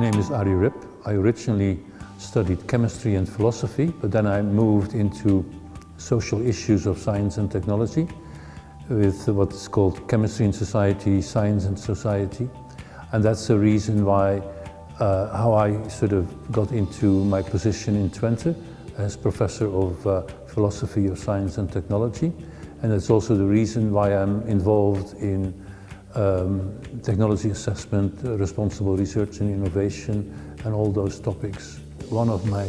name is Arie Rip. I originally studied chemistry and philosophy, but then I moved into social issues of science and technology with what is called chemistry and society, science and society. And that's the reason why, uh, how I sort of got into my position in Twente as professor of uh, philosophy of science and technology. And that's also the reason why I'm involved in um, technology assessment, responsible research and innovation, and all those topics. One of my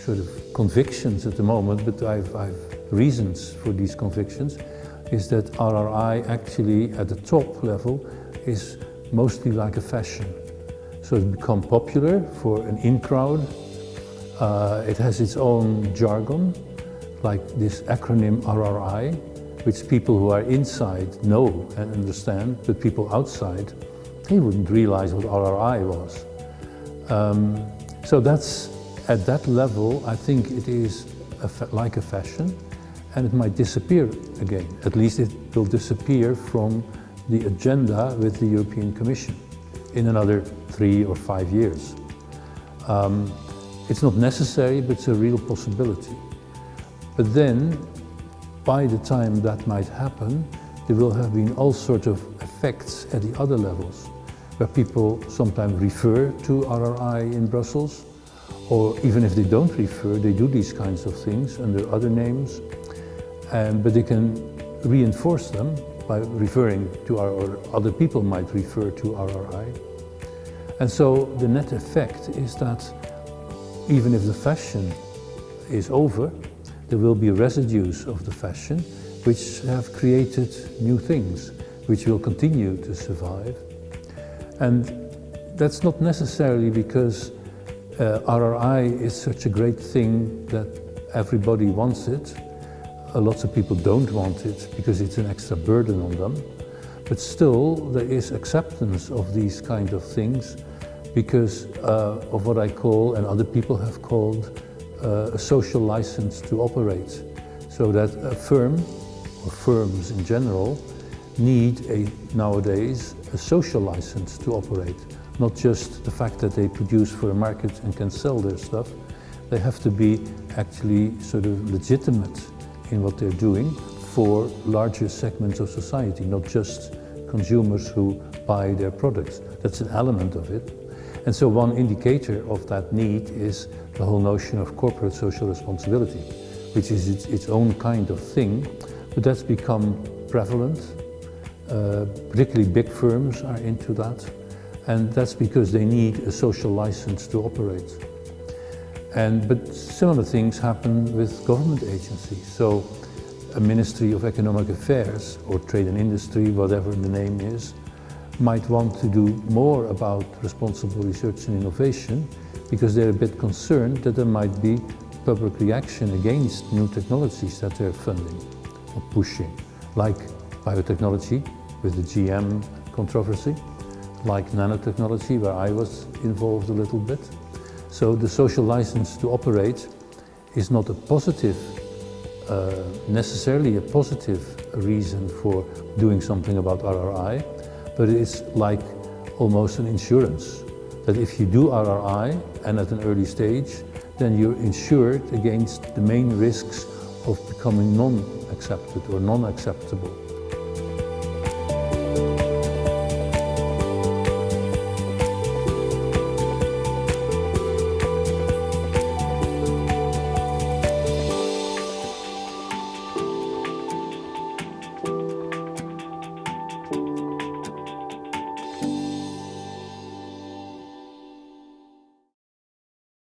sort of convictions at the moment, but I've, I've reasons for these convictions, is that RRI actually at the top level is mostly like a fashion. So it's become popular for an in crowd. Uh, it has its own jargon, like this acronym RRI, which people who are inside know and understand, but people outside, they wouldn't realize what RRI was. Um, so that's, at that level, I think it is a like a fashion and it might disappear again. At least it will disappear from the agenda with the European Commission in another three or five years. Um, it's not necessary, but it's a real possibility. But then by the time that might happen, there will have been all sorts of effects at the other levels, where people sometimes refer to RRI in Brussels, or even if they don't refer, they do these kinds of things under other names, and, but they can reinforce them by referring to our, or other people might refer to RRI. And so the net effect is that even if the fashion is over, there will be residues of the fashion which have created new things, which will continue to survive. And that's not necessarily because uh, RRI is such a great thing that everybody wants it. Uh, lots of people don't want it because it's an extra burden on them. But still, there is acceptance of these kind of things because uh, of what I call, and other people have called, a social license to operate. So that a firm, or firms in general, need a, nowadays a social license to operate. Not just the fact that they produce for a market and can sell their stuff, they have to be actually sort of legitimate in what they're doing for larger segments of society, not just consumers who buy their products. That's an element of it. And so one indicator of that need is the whole notion of corporate social responsibility, which is its, its own kind of thing, but that's become prevalent. Uh, particularly big firms are into that, and that's because they need a social license to operate. And, but similar things happen with government agencies. So a Ministry of Economic Affairs or Trade and Industry, whatever the name is, might want to do more about responsible research and innovation because they're a bit concerned that there might be public reaction against new technologies that they're funding or pushing, like biotechnology with the GM controversy, like nanotechnology where I was involved a little bit. So the social license to operate is not a positive, uh, necessarily a positive reason for doing something about RRI, but it's like almost an insurance. That if you do RRI and at an early stage, then you're insured against the main risks of becoming non-accepted or non-acceptable.